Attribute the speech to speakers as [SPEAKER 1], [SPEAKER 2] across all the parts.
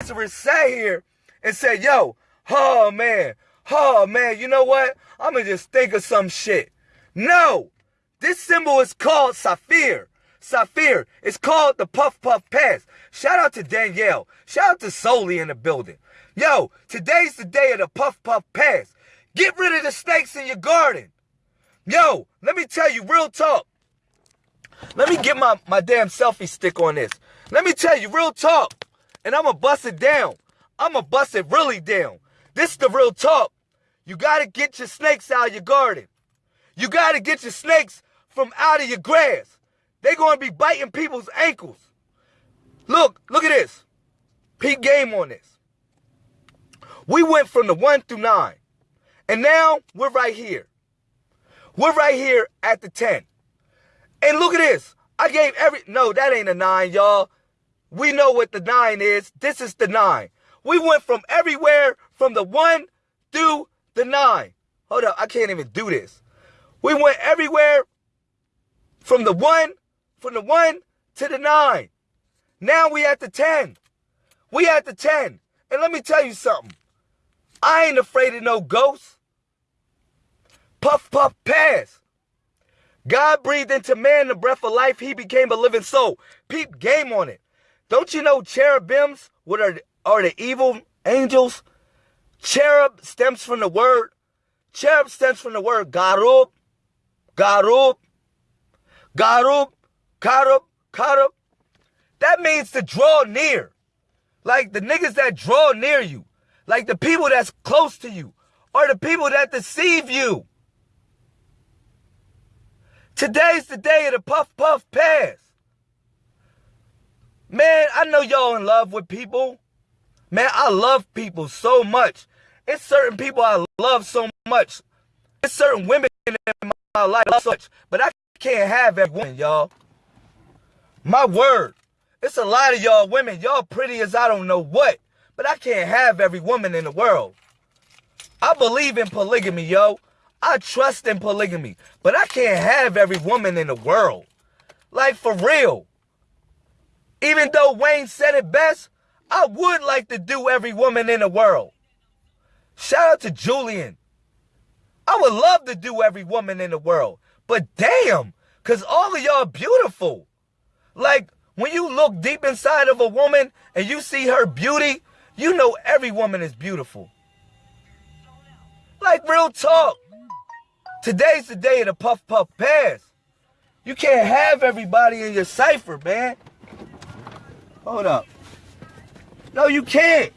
[SPEAKER 1] Lazarus sat here and said, yo, oh man, oh man, you know what? I'm gonna just think of some shit. No, this symbol is called Sapphire. Sapphire. It's called the Puff Puff Pass. Shout out to Danielle. Shout out to Soli in the building. Yo, today's the day of the Puff Puff Pass. Get rid of the snakes in your garden. Yo, let me tell you, real talk. Let me get my, my damn selfie stick on this. Let me tell you, real talk. And I'm going to bust it down. I'm going to bust it really down. This is the real talk. You got to get your snakes out of your garden. You got to get your snakes from out of your grass. They're going to be biting people's ankles. Look, look at this. Peak game on this. We went from the 1 through 9. And now we're right here. We're right here at the 10. And look at this. I gave every, no, that ain't a nine, y'all. We know what the nine is. This is the nine. We went from everywhere from the one through the nine. Hold up, I can't even do this. We went everywhere from the one, from the one to the nine. Now we at the 10. We at the 10. And let me tell you something. I ain't afraid of no ghosts. Puff, puff, pass. God breathed into man the breath of life. He became a living soul. Peep game on it. Don't you know cherubims what are, are the evil angels? Cherub stems from the word. Cherub stems from the word garub, garub, garub, karub, karub. That means to draw near. Like the niggas that draw near you. Like the people that's close to you. Or the people that deceive you. Today's the day of the puff puff pass. Man, I know y'all in love with people. Man, I love people so much. It's certain people I love so much. It's certain women in my life so much. But I can't have every woman, y'all. My word. It's a lot of y'all women. Y'all pretty as I don't know what. But I can't have every woman in the world. I believe in polygamy, yo. I trust in polygamy, but I can't have every woman in the world. Like for real. Even though Wayne said it best, I would like to do every woman in the world. Shout out to Julian. I would love to do every woman in the world. But damn, because all of y'all beautiful. Like, when you look deep inside of a woman and you see her beauty, you know every woman is beautiful. Like, real talk. Today's the day of the puff puff pass. You can't have everybody in your cipher, man. Hold up. No, you can't.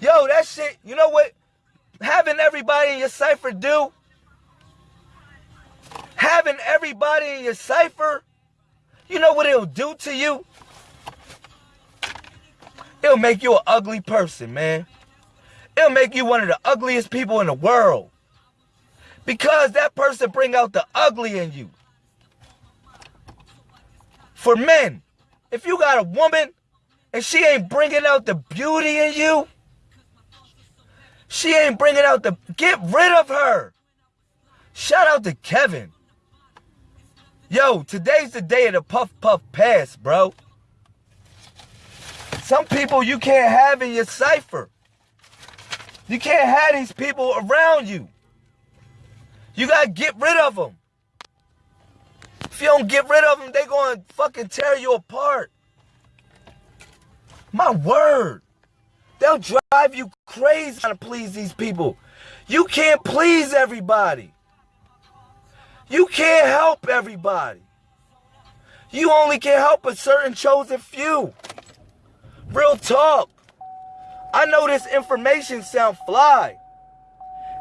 [SPEAKER 1] Yo, that shit, you know what? Having everybody in your cipher do? Having everybody in your cipher, you know what it'll do to you? It'll make you an ugly person, man. It'll make you one of the ugliest people in the world. Because that person bring out the ugly in you. For men, if you got a woman and she ain't bringing out the beauty in you, she ain't bringing out the, get rid of her. Shout out to Kevin. Yo, today's the day of the puff puff pass, bro. Some people you can't have in your cipher. You can't have these people around you. You gotta get rid of them. If you don't get rid of them, they gonna fucking tear you apart. My word. They'll drive you crazy trying to please these people. You can't please everybody. You can't help everybody. You only can help a certain chosen few. Real talk. I know this information sound fly.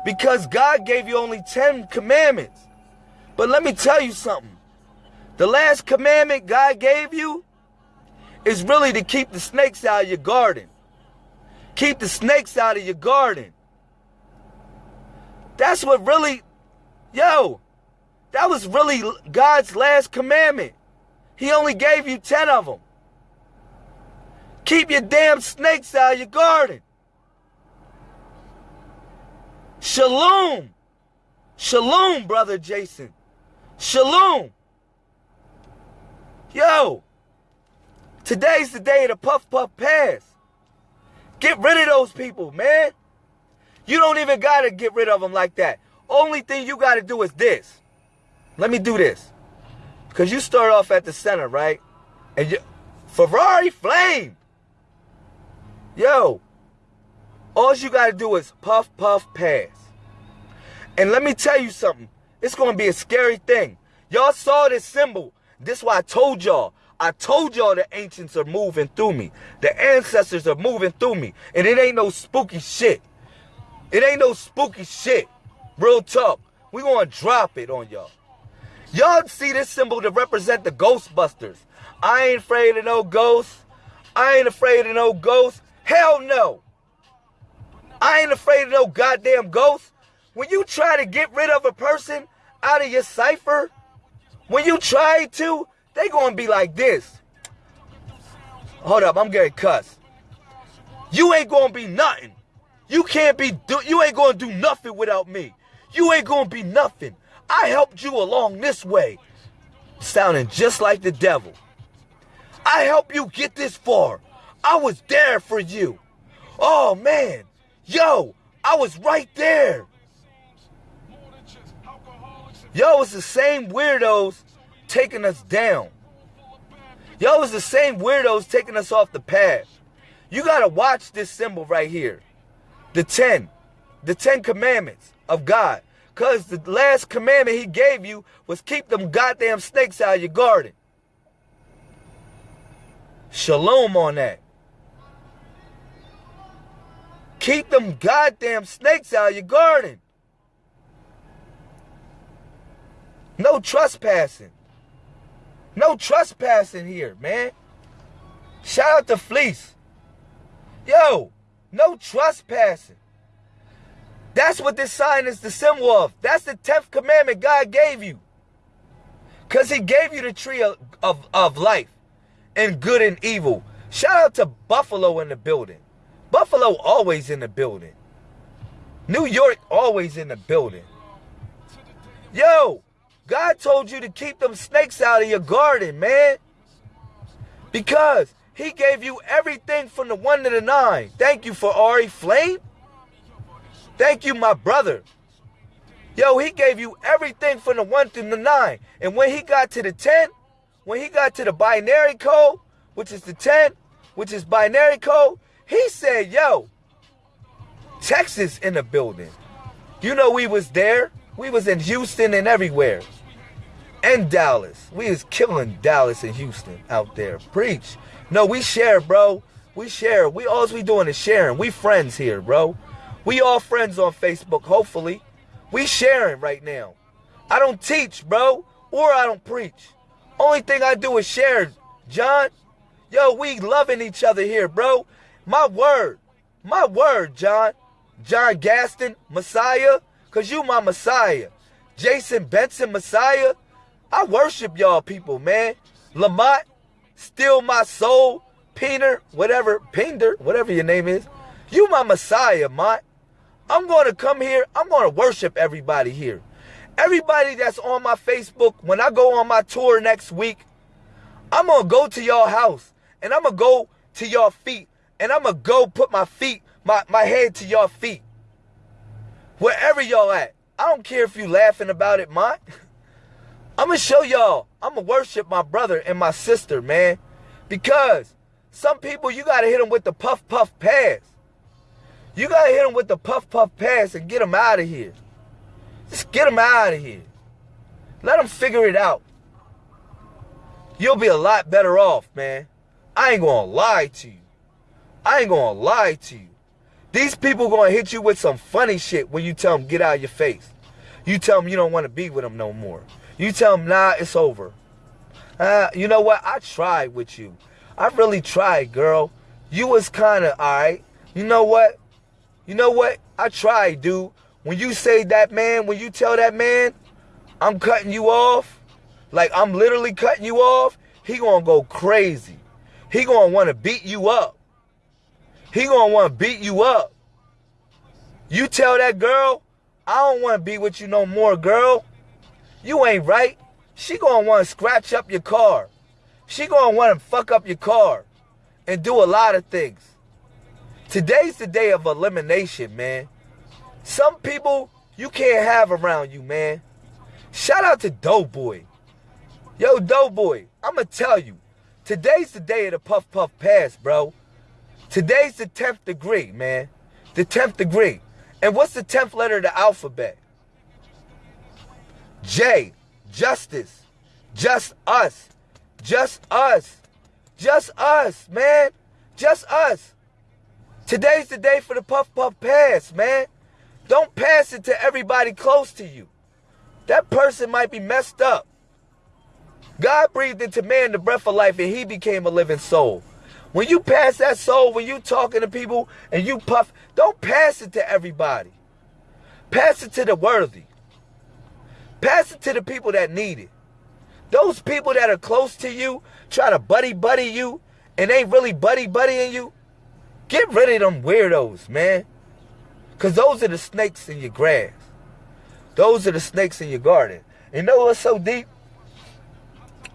[SPEAKER 1] Because God gave you only 10 commandments. But let me tell you something. The last commandment God gave you is really to keep the snakes out of your garden. Keep the snakes out of your garden. That's what really, yo, that was really God's last commandment. He only gave you 10 of them. Keep your damn snakes out of your garden. Shalom. Shalom, brother Jason. Shalom. Yo, today's the day of the Puff Puff Pass. Get rid of those people, man. You don't even got to get rid of them like that. Only thing you got to do is this. Let me do this. Because you start off at the center, right? And you, Ferrari flame. Yo, all you got to do is puff, puff, pass. And let me tell you something. It's going to be a scary thing. Y'all saw this symbol. This is why I told y'all. I told y'all the ancients are moving through me. The ancestors are moving through me. And it ain't no spooky shit. It ain't no spooky shit. Real talk. We gonna drop it on y'all. Y'all see this symbol to represent the Ghostbusters. I ain't afraid of no ghosts. I ain't afraid of no ghosts. Hell no. I ain't afraid of no goddamn ghosts. When you try to get rid of a person out of your cipher, when you try to, they gonna be like this. Hold up, I'm getting cussed. You ain't gonna be nothing. You can't be, do, you ain't gonna do nothing without me. You ain't gonna be nothing. I helped you along this way. Sounding just like the devil. I helped you get this far. I was there for you. Oh man, yo, I was right there. Yo, it's the same weirdos taking us down. Yo, it's the same weirdos taking us off the path. You gotta watch this symbol right here the 10, the 10 commandments of God. Because the last commandment he gave you was keep them goddamn snakes out of your garden. Shalom on that. Keep them goddamn snakes out of your garden. No trespassing. No trespassing here, man. Shout out to Fleece. Yo, no trespassing. That's what this sign is the symbol of. That's the 10th commandment God gave you. Because he gave you the tree of, of, of life and good and evil. Shout out to Buffalo in the building. Buffalo always in the building. New York always in the building. Yo, God told you to keep them snakes out of your garden, man. Because he gave you everything from the one to the nine. Thank you for Ari Flame. Thank you, my brother. Yo, he gave you everything from the one to the nine. And when he got to the 10, when he got to the binary code, which is the 10, which is binary code, he said, yo, Texas in the building. You know we was there. We was in Houston and everywhere. And Dallas. We is killing Dallas and Houston out there. Preach. No, we share, bro. We share. We all we doing is sharing. We friends here, bro. We all friends on Facebook, hopefully. We sharing right now. I don't teach, bro, or I don't preach. Only thing I do is share, John. Yo, we loving each other here, bro. My word. My word, John. John Gaston, Messiah. Cause you my Messiah. Jason Benson, Messiah. I worship y'all people, man. Lamont, Steal my soul, Peter, whatever, Pinder, whatever your name is. You my Messiah, Mont. I'm going to come here. I'm going to worship everybody here. Everybody that's on my Facebook, when I go on my tour next week, I'm going to go to y'all house and I'm going to go to y'all feet and I'm going to go put my feet, my, my head to y'all feet. Wherever y'all at. I don't care if you laughing about it, Mont. I'm going to show y'all. I'm going to worship my brother and my sister, man. Because some people, you got to hit them with the puff, puff pass. You got to hit them with the puff, puff pass and get them out of here. Just get them out of here. Let them figure it out. You'll be a lot better off, man. I ain't going to lie to you. I ain't going to lie to you. These people going to hit you with some funny shit when you tell them get out of your face. You tell them you don't want to be with them no more. You tell them, nah, it's over. Uh, you know what? I tried with you. I really tried, girl. You was kind of all right. You know what? You know what? I tried, dude. When you say that man, when you tell that man, I'm cutting you off, like I'm literally cutting you off, he gonna go crazy. He gonna want to beat you up. He gonna want to beat you up. You tell that girl, I don't want to be with you no more, girl. You ain't right. She gonna want to scratch up your car. She gonna want to fuck up your car and do a lot of things. Today's the day of elimination, man. Some people you can't have around you, man. Shout out to Doughboy. Yo, Doughboy, I'ma tell you, today's the day of the Puff Puff Pass, bro. Today's the 10th degree, man. The 10th degree. And what's the 10th letter of the alphabet? J. Justice. Just us. Just us. Just us, man. Just us. Today's the day for the Puff Puff Pass, man. Don't pass it to everybody close to you. That person might be messed up. God breathed into man the breath of life and he became a living soul. When you pass that soul, when you talking to people and you puff, don't pass it to everybody. Pass it to the worthy. Pass it to the people that need it. Those people that are close to you, try to buddy buddy you, and ain't really buddy buddying you, get rid of them weirdos, man. Because those are the snakes in your grass. Those are the snakes in your garden. You know what's so deep?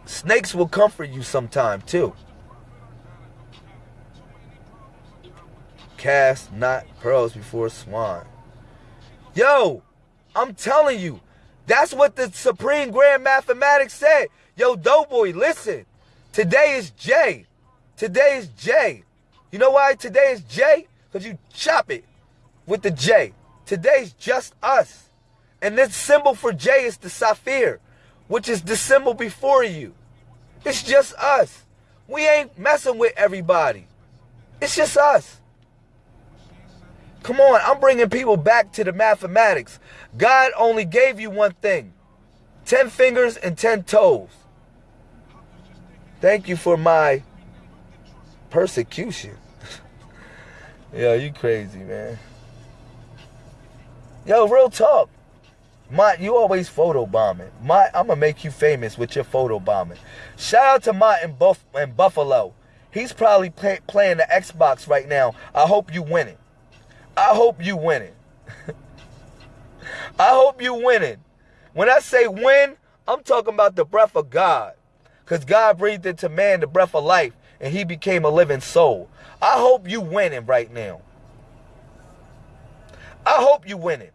[SPEAKER 1] Snakes will comfort you sometime too. Cast not pearls before swine. Yo, I'm telling you, that's what the Supreme Grand Mathematics said. Yo, Doughboy, listen. Today is J. Today is J. You know why today is J? Because you chop it with the J. Today's just us. And this symbol for J is the sapphire, which is the symbol before you. It's just us. We ain't messing with everybody. It's just us. Come on, I'm bringing people back to the mathematics. God only gave you one thing 10 fingers and 10 toes. Thank you for my persecution. Yo, you crazy, man. Yo, real talk. Mott, you always photo bombing. Mott, I'm gonna make you famous with your photo bombing. Shout out to Mott in, Buff- in Buffalo. He's probably play- playing the Xbox right now. I hope you win it. I hope you winning. I hope you winning. When I say win, I'm talking about the breath of God. Because God breathed into man the breath of life and he became a living soul. I hope you winning right now. I hope you winning.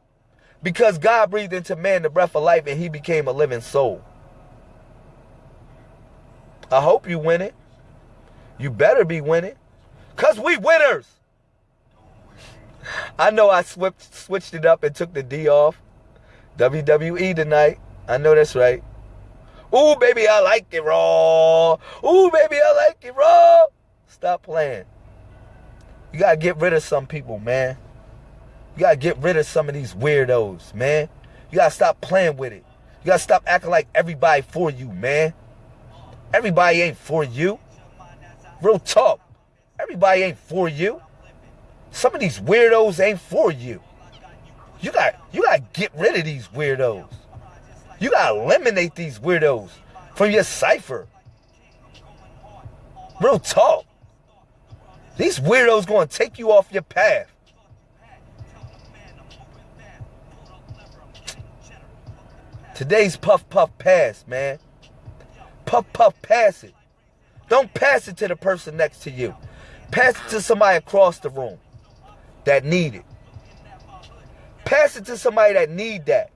[SPEAKER 1] Because God breathed into man the breath of life and he became a living soul. I hope you winning. You better be winning. Because we winners. I know I switched switched it up and took the D off. WWE tonight. I know that's right. Ooh, baby, I like it raw. Ooh, baby, I like it raw. Stop playing. You gotta get rid of some people, man. You gotta get rid of some of these weirdos, man. You gotta stop playing with it. You gotta stop acting like everybody for you, man. Everybody ain't for you. Real talk. Everybody ain't for you. Some of these weirdos ain't for you. You got you got to get rid of these weirdos. You got to eliminate these weirdos from your cipher. Real talk. These weirdos going to take you off your path. Today's puff puff pass, man. Puff puff pass it. Don't pass it to the person next to you. Pass it to somebody across the room that need it. Pass it to somebody that need that.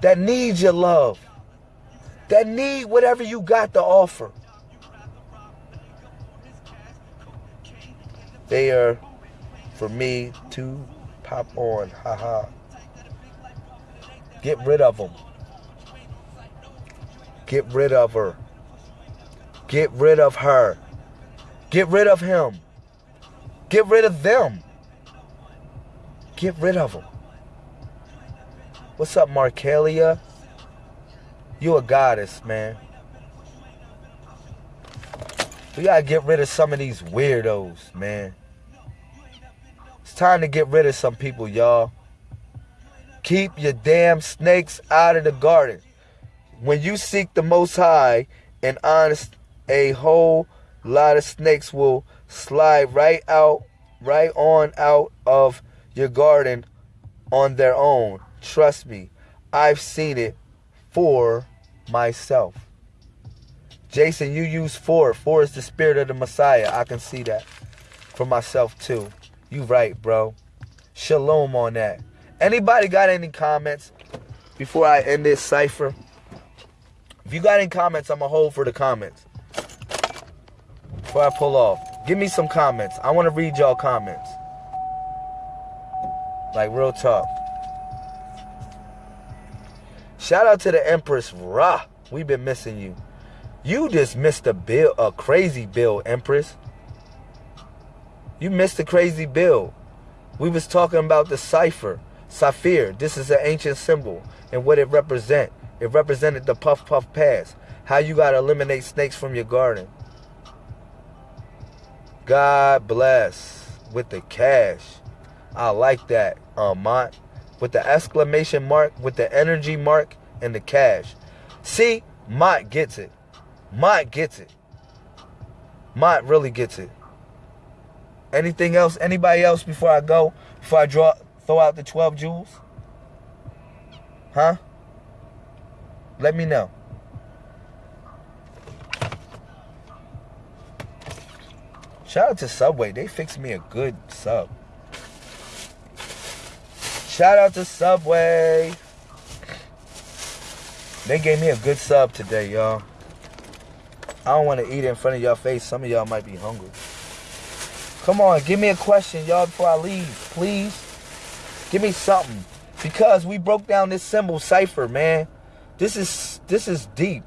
[SPEAKER 1] That needs your love. That need whatever you got to offer. They are for me to pop on. Haha. Get rid of them. Get rid of her. Get rid of her. Get rid of him. Get rid of them. Get rid of them. What's up, Markelia? You a goddess, man. We gotta get rid of some of these weirdos, man. It's time to get rid of some people, y'all. Keep your damn snakes out of the garden. When you seek the Most High and honest, a whole lot of snakes will slide right out, right on out of your garden on their own. Trust me, I've seen it for myself. Jason, you use four. Four is the spirit of the Messiah. I can see that. for myself too. You right, bro. Shalom on that. Anybody got any comments before I end this cipher? If you got any comments, I'm going to hold for the comments. Before I pull off. Give me some comments. I want to read y'all comments. Like real talk. Shout out to the Empress Ra. We've been missing you. You just missed a bill, a crazy bill, Empress. You missed a crazy bill. We was talking about the cipher, Saphir. This is an ancient symbol and what it represent. It represented the puff puff pass. How you gotta eliminate snakes from your garden. God bless with the cash. I like that, Mont. With the exclamation mark, with the energy mark, and the cash. See, Mott gets it. Mott gets it. Mott really gets it. Anything else? Anybody else before I go? Before I draw, throw out the 12 jewels? Huh? Let me know. Shout out to Subway. They fixed me a good sub. Shout out to Subway. They gave me a good sub today, y'all. I don't want to eat in front of y'all face. Some of y'all might be hungry. Come on, give me a question, y'all, before I leave, please. Give me something. Because we broke down this symbol cipher, man. This is this is deep.